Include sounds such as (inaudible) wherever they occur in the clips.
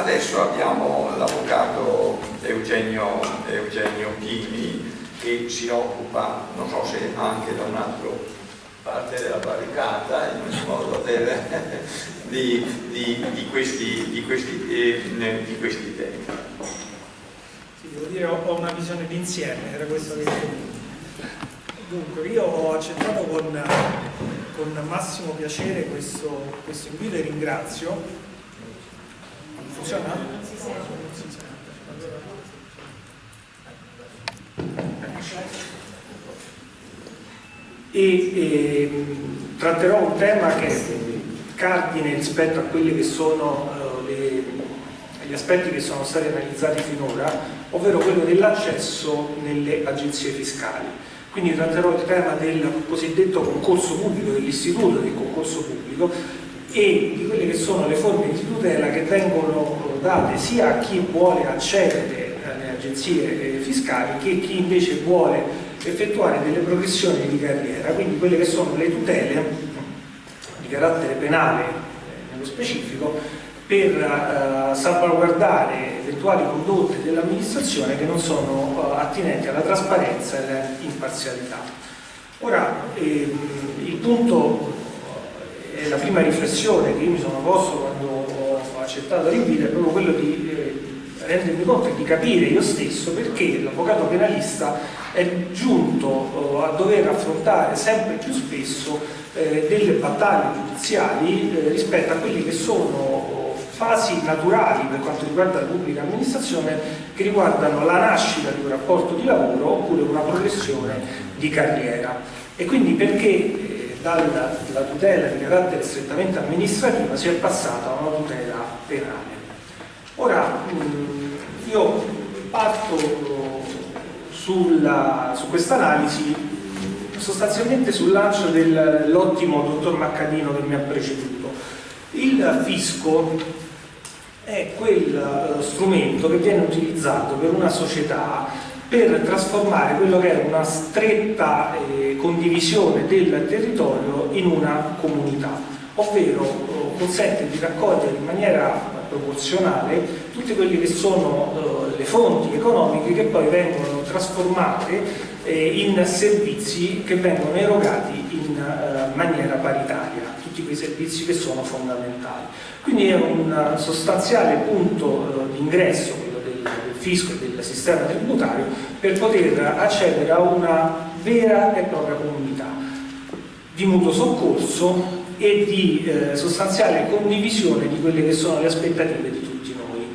adesso abbiamo l'avvocato Eugenio, Eugenio Chini che si occupa, non so se anche da un altro parte della barricata in ogni modo del, (laughs) di, di, di, questi, questi, eh, di questi temi. Sì, devo dire ho una visione d'insieme, era questo che Dunque, io ho accettato con, con massimo piacere questo, questo invito e ringrazio. Funziona? E, e, tratterò un tema che è cardine rispetto a quelli che sono uh, le, gli aspetti che sono stati analizzati finora, ovvero quello dell'accesso nelle agenzie fiscali quindi tratterò il tema del cosiddetto concorso pubblico, dell'istituto del concorso pubblico e di quelle che sono le forme di tutela che vengono date sia a chi vuole accedere alle agenzie eh, fiscali che chi invece vuole effettuare delle progressioni di carriera, quindi quelle che sono le tutele di carattere penale eh, nello specifico per uh, salvaguardare eventuali condotte dell'amministrazione che non sono attinenti alla trasparenza e all'imparzialità. Ora, ehm, il punto e la prima riflessione che io mi sono posto quando ho accettato l'invito è proprio quello di eh, rendermi conto e di capire io stesso perché l'avvocato penalista è giunto uh, a dover affrontare sempre più spesso eh, delle battaglie giudiziali eh, rispetto a quelli che sono fasi naturali per quanto riguarda la pubblica amministrazione che riguardano la nascita di un rapporto di lavoro oppure una progressione di carriera. E quindi perché eh, dalla, tutela di carattere strettamente amministrativa si è passata a una tutela penale. Ora io parto sulla, su questa analisi sostanzialmente sul lancio dell'ottimo dottor Maccadino che mi ha preceduto. Il fisco è quel uh, strumento che viene utilizzato per una società per trasformare quello che è una stretta eh, condivisione del territorio in una comunità, ovvero uh, consente di raccogliere in maniera proporzionale tutte quelle che sono uh, le fonti economiche che poi vengono trasformate eh, in servizi che vengono erogati in maniera paritaria, tutti quei servizi che sono fondamentali. Quindi è un sostanziale punto eh, fisco e del sistema tributario, per poter accedere a una vera e propria comunità di mutuo soccorso e di eh, sostanziale condivisione di quelle che sono le aspettative di tutti noi.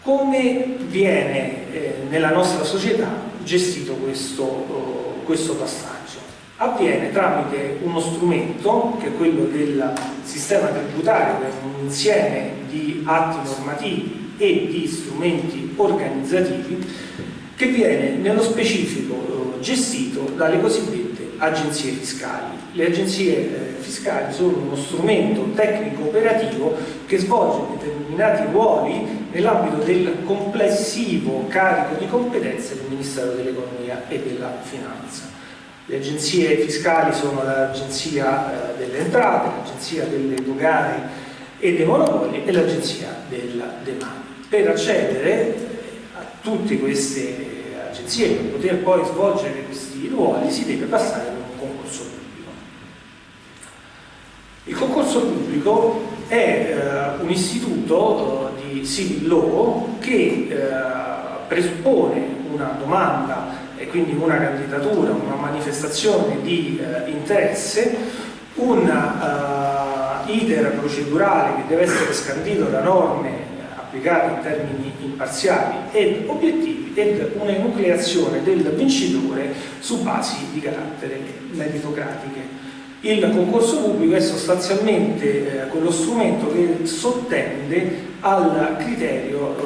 Come viene eh, nella nostra società gestito questo, uh, questo passaggio? Avviene tramite uno strumento che è quello del sistema tributario che è un insieme di atti normativi e di strumenti organizzativi che viene nello specifico eh, gestito dalle cosiddette agenzie fiscali. Le agenzie eh, fiscali sono uno strumento tecnico operativo che svolge determinati ruoli nell'ambito del complessivo carico di competenze del Ministero dell'Economia e della Finanza. Le agenzie fiscali sono l'agenzia eh, delle entrate, l'agenzia delle dogane e dei monopoli e l'agenzia della demanda. Per accedere a tutte queste agenzie, per poter poi svolgere questi ruoli, si deve passare per un concorso pubblico. Il concorso pubblico è eh, un istituto eh, di civil law che eh, presuppone una domanda e quindi una candidatura, una manifestazione di eh, interesse, un uh, iter procedurale che deve essere scandito da norme applicate in termini imparziali ed obiettivi ed una enucleazione del vincitore su basi di carattere meritocratiche. Il concorso pubblico è sostanzialmente eh, quello strumento che sottende al criterio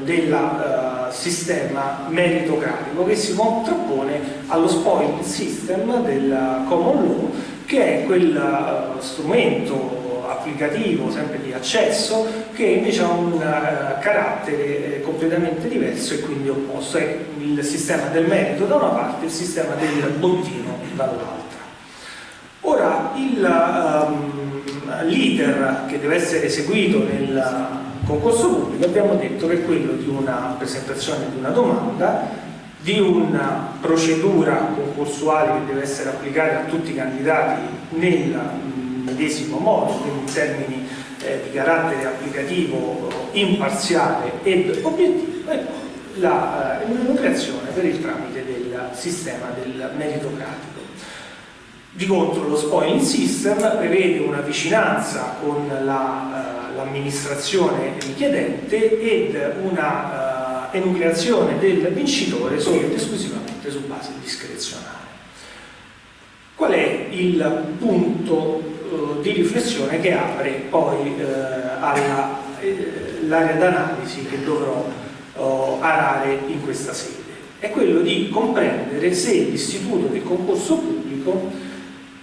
eh, della eh, sistema meritocratico che si contrappone allo spoil system del common law che è quel uh, strumento applicativo sempre di accesso che invece ha un uh, carattere eh, completamente diverso e quindi opposto. È il sistema del merito da una parte e il sistema del bottino dall'altra. Ora il, um, l'iter che deve essere eseguito nel concorso pubblico abbiamo detto che è quello di una presentazione di una domanda di una procedura concorsuale che deve essere applicata a tutti i candidati nel medesimo modo, quindi in termini eh, di carattere applicativo imparziale ed obiettivo, e la eh, per il tramite del sistema del meritocratico. Di contro lo spoiling system prevede una vicinanza con la, uh, richiedente ed una uh, enucleazione del vincitore solo ed esclusivamente su base discrezionale. Qual è il punto uh, di riflessione che apre poi all'area d'analisi che dovrò arare in questa sede? È quello di comprendere se l'istituto del concorso pubblico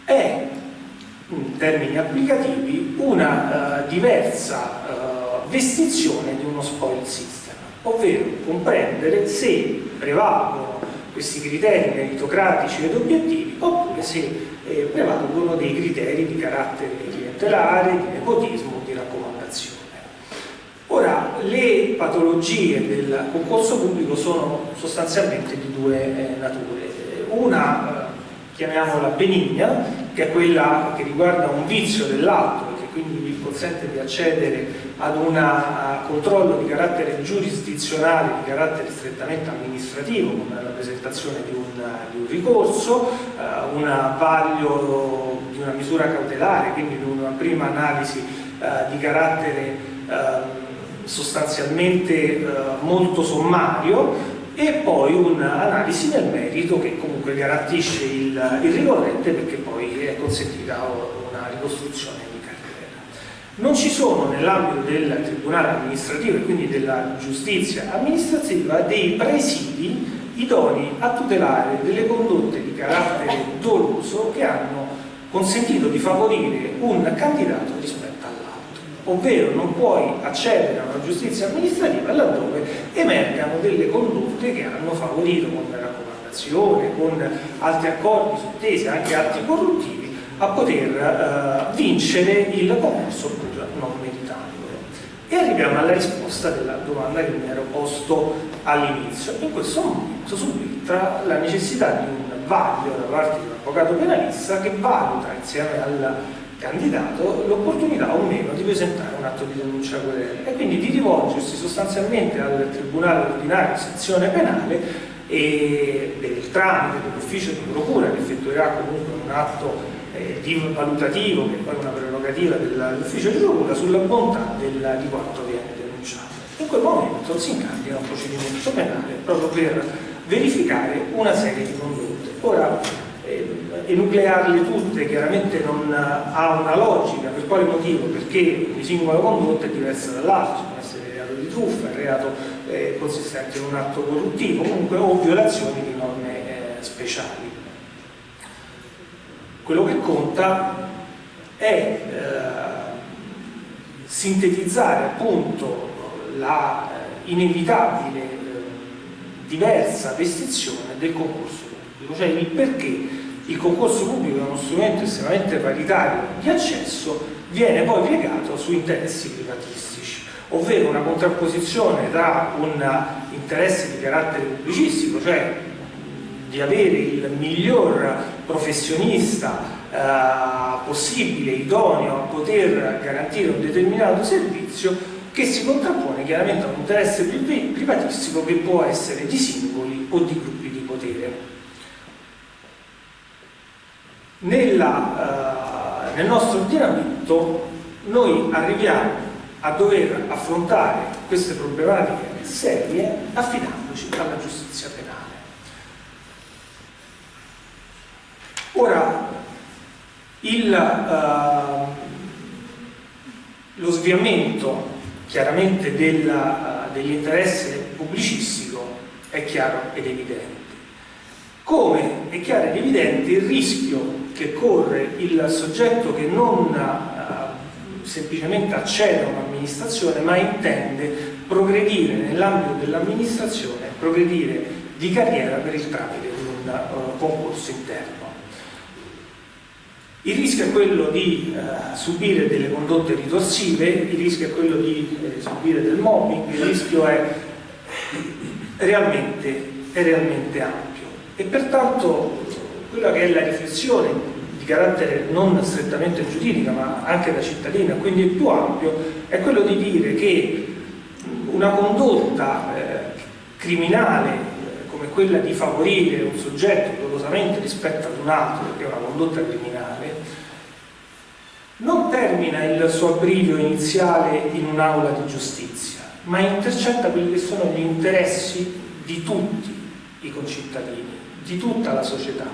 è, in termini applicativi, una uh, diversa uh, vestizione di uno spoil system, ovvero comprendere se prevalgono questi criteri meritocratici ed obiettivi oppure se eh, prevalgono dei criteri di carattere clientelare, di nepotismo, di raccomandazione. Ora, le patologie del concorso pubblico sono sostanzialmente di due eh, nature. Una chiamiamola benigna, che è quella che riguarda un vizio dell'atto e che quindi vi consente di accedere ad un controllo di carattere giurisdizionale, di carattere strettamente amministrativo, come la presentazione di un, di un ricorso, eh, un vaglio di una misura cautelare, quindi di una prima analisi eh, di carattere eh, sostanzialmente molto sommario, e poi un'analisi nel merito che comunque garantisce il, il ricorrente perché poi è consentita una ricostruzione di carriera. Non ci sono nell'ambito del tribunale amministrativo e quindi della giustizia amministrativa dei presidi idonei a tutelare delle condotte di carattere doloso che hanno consentito di favorire un candidato rispetto ovvero non puoi accedere a una giustizia amministrativa laddove emergano delle condotte che hanno favorito con la raccomandazione, con altri accordi sottesi, anche atti corruttivi, a poter uh, vincere il concorso pur non meritandolo. E arriviamo alla risposta della domanda che mi ero posto all'inizio. In questo momento subentra la necessità di un vaglio da parte di un avvocato penalista che valuta insieme al candidato l'opportunità o meno di presentare un atto di denuncia querela e quindi di rivolgersi sostanzialmente al Tribunale Ordinario Sezione Penale e il tramite dell'ufficio di procura che effettuerà comunque un atto eh, di valutativo che è poi una prerogativa dell'ufficio di procura sulla bontà del, di quanto viene denunciato. In quel momento si incardina un procedimento penale proprio per verificare una serie di condotte. Ora, enuclearle tutte chiaramente non ha una logica, per quale motivo? Perché ogni singola condotta è diversa dall'altro, può essere reato di truffa, reato eh, consistente in un atto corruttivo, comunque o violazioni di norme eh, speciali. Quello che conta è eh, sintetizzare appunto la eh, inevitabile eh, diversa vestizione del concorso pubblico, cioè il perché il concorso pubblico è uno strumento estremamente paritario di accesso, viene poi piegato su interessi privatistici, ovvero una contrapposizione tra un interesse di carattere pubblicistico, cioè di avere il miglior professionista eh, possibile, idoneo a poter garantire un determinato servizio, che si contrappone chiaramente un interesse privatistico che può essere di singoli o di gruppi di potere nella, uh, nel nostro ordinamento noi arriviamo a dover affrontare queste problematiche serie affidandoci alla giustizia penale. Ora, il, uh, lo sviamento chiaramente dell'interesse pubblicistico è chiaro ed evidente. Come è chiaro ed evidente il rischio che corre il soggetto che non uh, semplicemente accede a un'amministrazione ma intende progredire nell'ambito dell'amministrazione, progredire di carriera per il tramite di un uh, concorso interno. Il rischio è quello di eh, subire delle condotte ritorsive, il rischio è quello di eh, subire del mobbing, il rischio è realmente, è realmente ampio. E pertanto quella che è la riflessione di carattere non strettamente giuridica ma anche da cittadina, quindi più ampio, è quello di dire che una condotta eh, criminale eh, come quella di favorire un soggetto dolosamente rispetto ad un altro, che è una condotta criminale, non termina il suo abbrivio iniziale in un'aula di giustizia, ma intercetta quelli che sono gli interessi di tutti i concittadini, di tutta la società,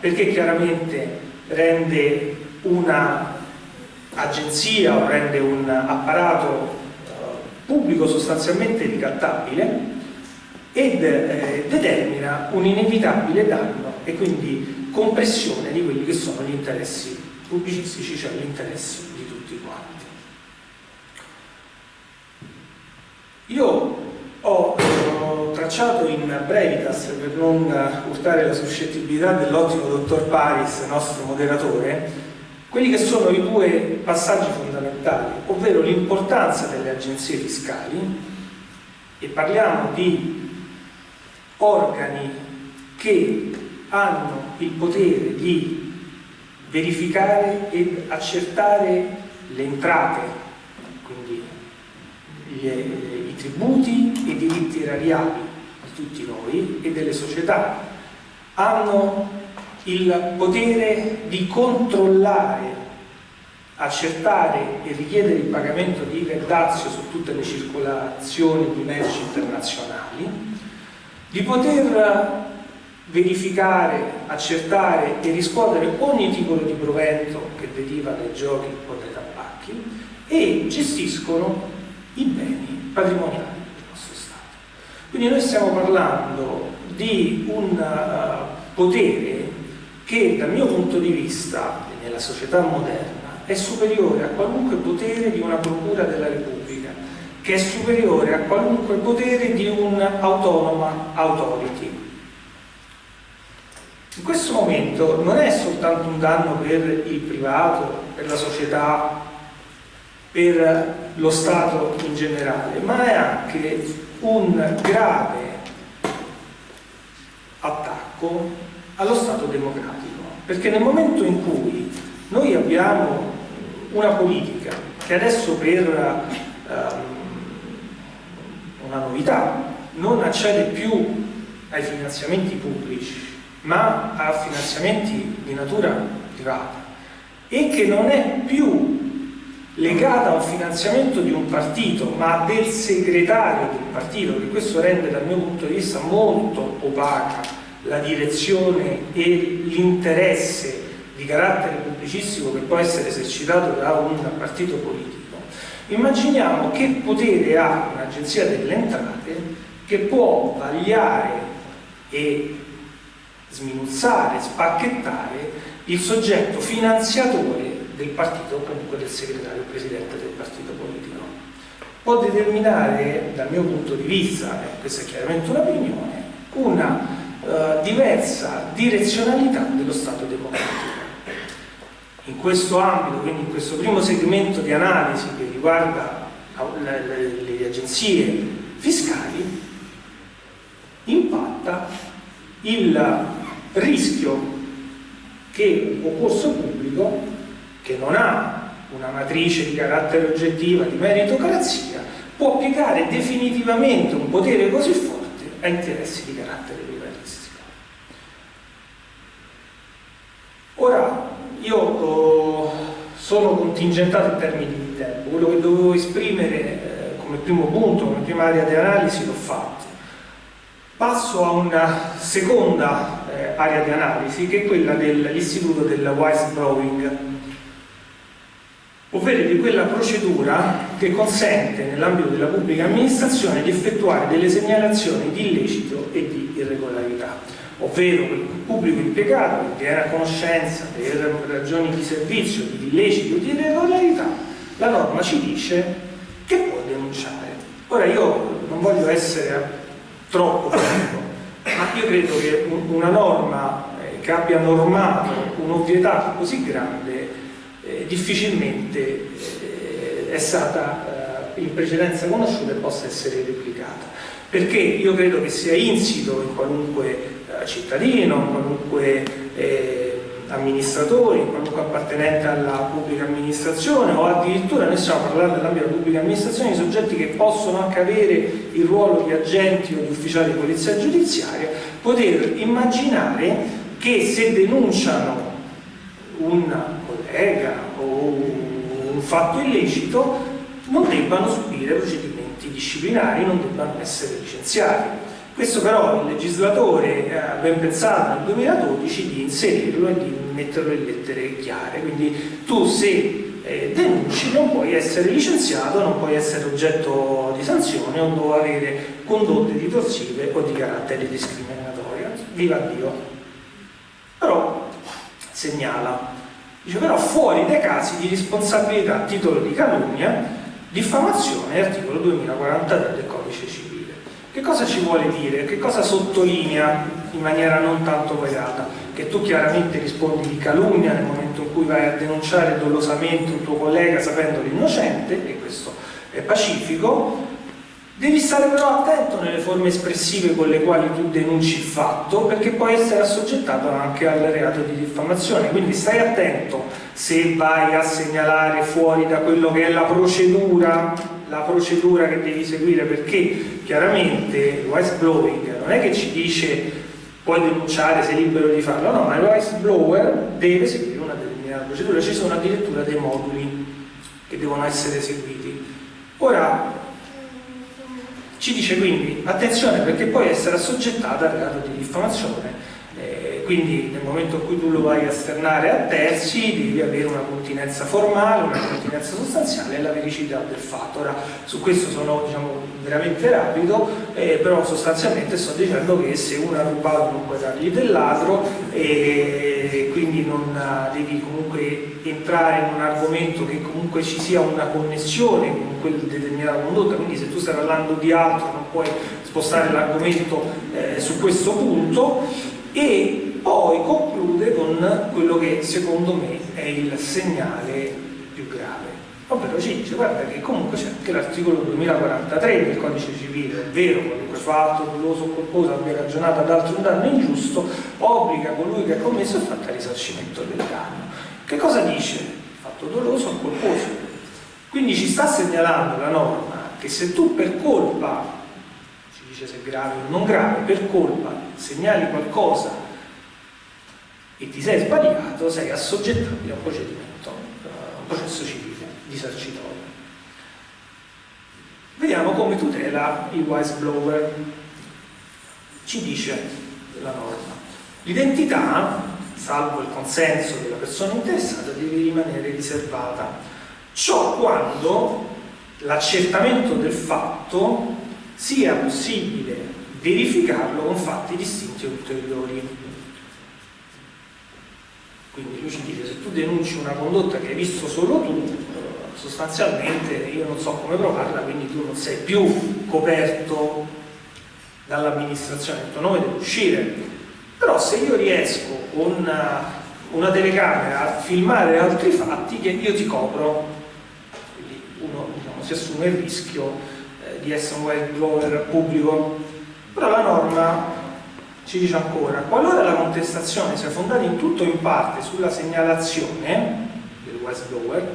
perché chiaramente rende una agenzia o rende un apparato eh, pubblico sostanzialmente ricattabile ed eh, determina un inevitabile danno e quindi compressione di quelli che sono gli interessi pubblicistici, cioè gli interessi di tutti quanti. Io ho tracciato in brevitas, per non urtare la suscettibilità dell'ottimo dottor Paris, nostro moderatore, quelli che sono i due passaggi fondamentali, ovvero l'importanza delle agenzie fiscali, e parliamo di organi che hanno il potere di verificare ed accertare le entrate, quindi gli, i tributi e i diritti erariali di tutti noi e delle società, hanno il potere di controllare, accertare e richiedere il pagamento di verdazio su tutte le circolazioni di merci internazionali, di poter verificare, accertare e riscuotere ogni titolo di provento che deriva dai giochi o dai tabacchi e gestiscono i beni patrimoniali del nostro Stato. Quindi noi stiamo parlando di un uh, potere che dal mio punto di vista, nella società moderna, è superiore a qualunque potere di una procura della Repubblica, che è superiore a qualunque potere di un'autonoma authority. In questo momento non è soltanto un danno per il privato, per la società, per lo Stato in generale, ma è anche un grave attacco allo Stato democratico, perché nel momento in cui noi abbiamo una politica che adesso per um, una novità, non accede più ai finanziamenti pubblici, ma a finanziamenti di natura privata e che non è più legata a un finanziamento di un partito, ma del segretario del partito, che questo rende dal mio punto di vista molto opaca la direzione e l'interesse di carattere pubblicistico che può essere esercitato da un partito politico. Immaginiamo che potere ha un'agenzia delle entrate che può vagliare e sminuzzare, spacchettare il soggetto finanziatore del partito comunque del segretario presidente del partito politico. Può determinare, dal mio punto di vista, e questa è chiaramente un'opinione, una uh, diversa direzionalità dello Stato democratico in questo ambito, quindi in questo primo segmento di analisi che riguarda le, le, le agenzie fiscali, impatta il rischio che un concorso pubblico che non ha una matrice di carattere oggettiva di meritocrazia può piegare definitivamente un potere così forte a interessi di carattere privatistico. Ora, io oh, sono contingentato in termini di tempo, quello che dovevo esprimere eh, come primo punto, come prima area di analisi l'ho fatto. Passo a una seconda eh, area di analisi che è quella dell'istituto del wise blowing, ovvero di quella procedura che consente nell'ambito della pubblica amministrazione di effettuare delle segnalazioni di illecito e di irregolarità ovvero il pubblico impiegato che viene a conoscenza per ragioni di servizio, di illeciti o di irregolarità, la norma ci dice che può denunciare. Ora io non voglio essere troppo ma io credo che una norma eh, che abbia normato un'ovvietà così grande eh, difficilmente eh, è stata in precedenza conosciuta e possa essere replicata. Perché io credo che sia insito in qualunque cittadino, in qualunque amministratori, qualunque appartenente alla pubblica amministrazione o addirittura noi stiamo parlando nell'ambito della pubblica amministrazione di soggetti che possono anche avere il ruolo di agenti o di ufficiali di polizia giudiziaria, poter immaginare che se denunciano un collega o un fatto illecito non debbano subire procedimenti disciplinari, non debbano essere licenziati. Questo però il legislatore ha ben pensato nel 2012 di inserirlo e di metterlo in lettere chiare, quindi tu se eh, denunci non puoi essere licenziato, non puoi essere oggetto di sanzione o non avere condotte ritorsive o di carattere discriminatorio. Viva Dio! Però segnala, dice però fuori dai casi di responsabilità a titolo di calunnia, diffamazione, articolo 2043 del codice civile. Che cosa ci vuole dire? Che cosa sottolinea in maniera non tanto pagata? Che tu chiaramente rispondi di calunnia nel momento in cui vai a denunciare dolosamente un tuo collega sapendo l'innocente, e questo è pacifico, Devi stare però attento nelle forme espressive con le quali tu denunci il fatto, perché puoi essere assoggettato anche al reato di diffamazione, quindi stai attento se vai a segnalare fuori da quello che è la procedura, la procedura che devi seguire, perché chiaramente il whistleblowing non è che ci dice puoi denunciare, sei libero di farlo, no, ma il whistleblower deve seguire una determinata procedura, ci sono addirittura dei moduli che devono essere seguiti. Ora, ci dice quindi attenzione perché puoi essere assoggettata al reato di diffamazione quindi nel momento in cui tu lo vai a esternare a terzi devi avere una continenza formale, una continenza sostanziale e la vericità del fatto. Ora su questo sono diciamo, veramente rapido, eh, però sostanzialmente sto dicendo che se uno ha rubato non puoi dargli del ladro e quindi non devi comunque entrare in un argomento che comunque ci sia una connessione con quel determinata condotta, quindi se tu stai parlando di altro non puoi spostare l'argomento eh, su questo punto e poi conclude con quello che secondo me è il segnale più grave. Ovvero ci dice guarda che comunque c'è anche l'articolo 2043 del codice civile è vero qualunque fatto doloso o colposo abbia ragionato ad altro un danno ingiusto obbliga colui che ha commesso il fatto al risarcimento del danno. Che cosa dice? fatto doloso o colposo. Quindi ci sta segnalando la norma che se tu per colpa dice se grave o non grave, per colpa segnali qualcosa e ti sei sbagliato, sei assoggettabile a un procedimento, a un processo civile, disarcitorio. Vediamo come tutela il whistleblower. Ci dice la norma. L'identità, salvo il consenso della persona interessata, deve rimanere riservata. Ciò quando l'accertamento del fatto sia possibile verificarlo con fatti distinti ulteriori. Quindi lui ci dice, se tu denunci una condotta che hai visto solo tu, sostanzialmente io non so come provarla, quindi tu non sei più coperto dall'amministrazione, il tuo nome deve uscire. Però se io riesco con una, telecamera a filmare altri fatti, io ti copro, quindi uno diciamo, si assume il rischio di essere un whistleblower pubblico, però la norma ci dice ancora, qualora la contestazione sia fondata in tutto o in parte sulla segnalazione del whistleblower,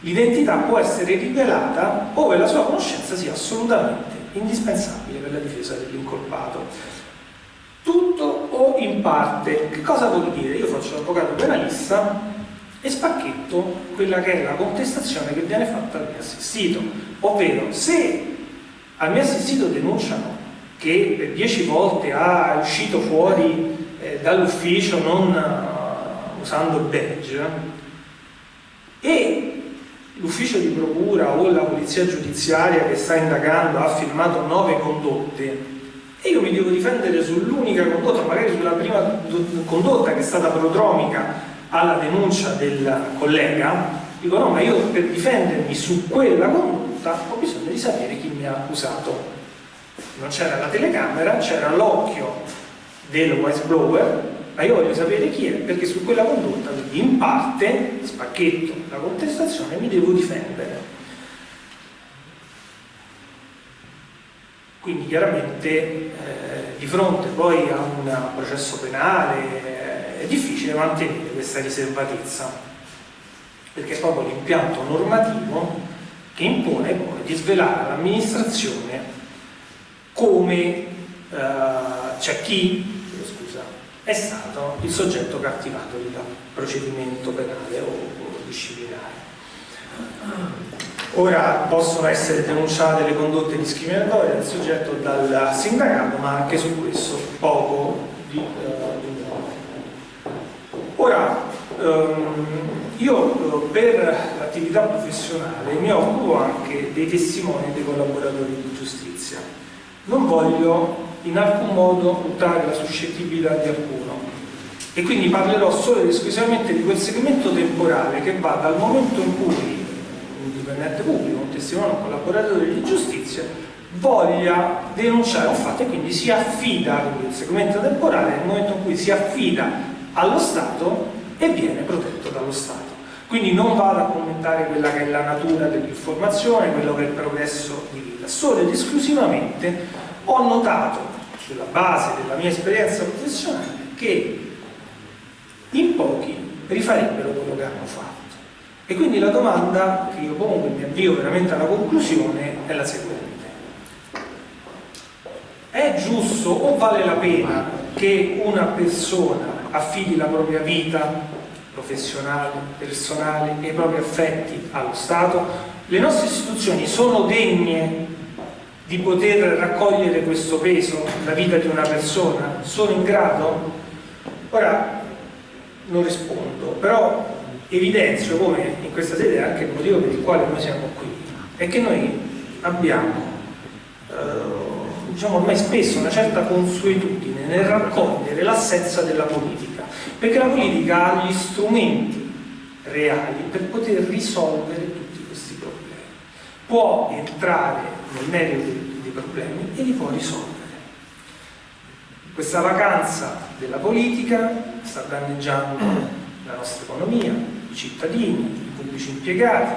l'identità può essere rivelata ove la sua conoscenza sia assolutamente indispensabile per la difesa dell'incolpato. Tutto o in parte, che cosa vuol dire? Io faccio l'avvocato penalista e spacchetto quella che è la contestazione che viene fatta al mio assistito, ovvero se al mio assistito denunciano che per dieci volte ha uscito fuori eh, dall'ufficio non uh, usando il badge e l'ufficio di procura o la polizia giudiziaria che sta indagando ha firmato nove condotte. E io mi devo difendere sull'unica condotta, magari sulla prima condotta che è stata prodromica alla denuncia del collega, dico no, ma io per difendermi su quella condotta ho bisogno di sapere chi mi ha accusato non c'era la telecamera c'era l'occhio del whistleblower ma io voglio sapere chi è, perché su quella condotta, quindi in parte, spacchetto la contestazione, mi devo difendere. Quindi chiaramente eh, di fronte poi a un processo penale eh, è difficile mantenere questa riservatezza, perché è proprio l'impianto normativo che impone poi di svelare all'amministrazione come eh, c'è chi scusa, è stato il soggetto cattivato dal procedimento penale o, o disciplinare. Ora possono essere denunciate le condotte discriminatorie del soggetto dal sindacato, ma anche su questo poco di, nuovo. Ora, um, io uh, per l'attività professionale mi occupo anche dei testimoni e dei collaboratori di giustizia. Non voglio in alcun modo buttare la suscettibilità di alcuno e quindi parlerò solo ed esclusivamente di quel segmento temporale che va dal momento in cui dipendente pubblico, un testimone, un collaboratore di giustizia voglia denunciare un fatto e quindi si affida, il segmento temporale nel momento in cui si affida allo Stato e viene protetto dallo Stato. Quindi non vado a commentare quella che è la natura dell'informazione, quello che è il progresso di vita, solo ed esclusivamente ho notato, sulla base della mia esperienza professionale, che in pochi rifarebbero quello che hanno fatto. E quindi la domanda che io pongo e mi avvio veramente alla conclusione è la seguente. È giusto o vale la pena che una persona affidi la propria vita professionale, personale e i propri affetti allo Stato? Le nostre istituzioni sono degne di poter raccogliere questo peso, la vita di una persona? Sono in grado? Ora, non rispondo, però evidenzio come in questa sede anche il motivo per il quale noi siamo qui è che noi abbiamo eh, diciamo ormai spesso una certa consuetudine nel raccogliere l'assenza della politica perché la politica ha gli strumenti reali per poter risolvere tutti questi problemi può entrare nel merito dei, dei problemi e li può risolvere questa vacanza della politica sta danneggiando la nostra economia, i cittadini, i pubblici impiegati,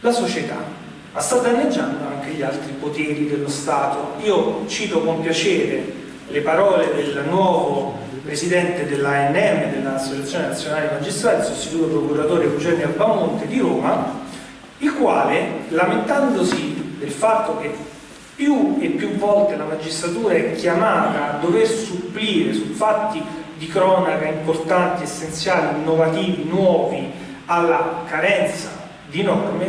la società, ma sta danneggiando anche gli altri poteri dello Stato. Io cito con piacere le parole del nuovo presidente dell'ANM, dell'Associazione Nazionale Magistrati, sostituto procuratore Eugenio Albamonte di Roma, il quale, lamentandosi del fatto che più e più volte la magistratura è chiamata a dover supplire su fatti di cronaca importanti, essenziali, innovativi, nuovi alla carenza di norme,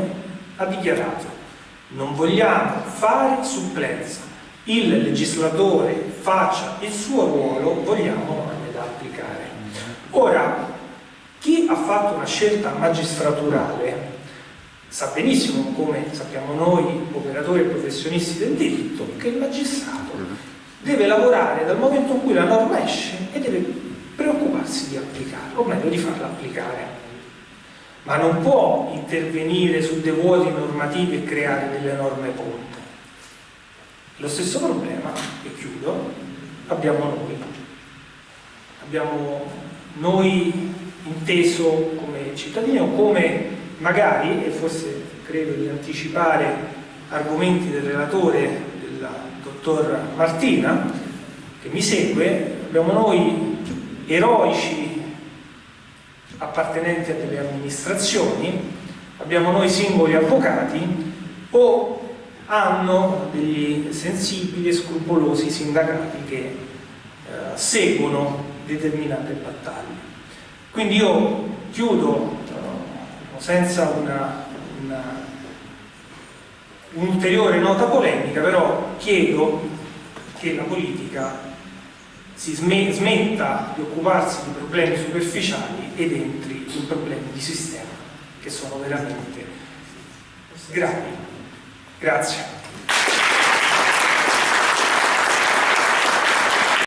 ha dichiarato non vogliamo fare supplenza, il legislatore faccia il suo ruolo, vogliamo norme da applicare. Ora, chi ha fatto una scelta magistraturale sa benissimo, come sappiamo noi operatori e professionisti del diritto, che il magistrato deve lavorare dal momento in cui la norma esce e deve preoccuparsi di applicarla, o meglio di farla applicare. Ma non può intervenire su dei vuoti normativi e creare delle norme ponte. Lo stesso problema, e chiudo, abbiamo noi. Abbiamo noi inteso come cittadini o come magari, e forse credo di anticipare argomenti del relatore dottor Martina, che mi segue, abbiamo noi eroici appartenenti a delle amministrazioni, abbiamo noi singoli avvocati o hanno degli sensibili e scrupolosi sindacati che eh, seguono determinate battaglie. Quindi io chiudo eh, senza una, una un'ulteriore nota polemica, però chiedo che la politica si smetta di occuparsi di problemi superficiali ed entri in problemi di sistema che sono veramente gravi. Grazie.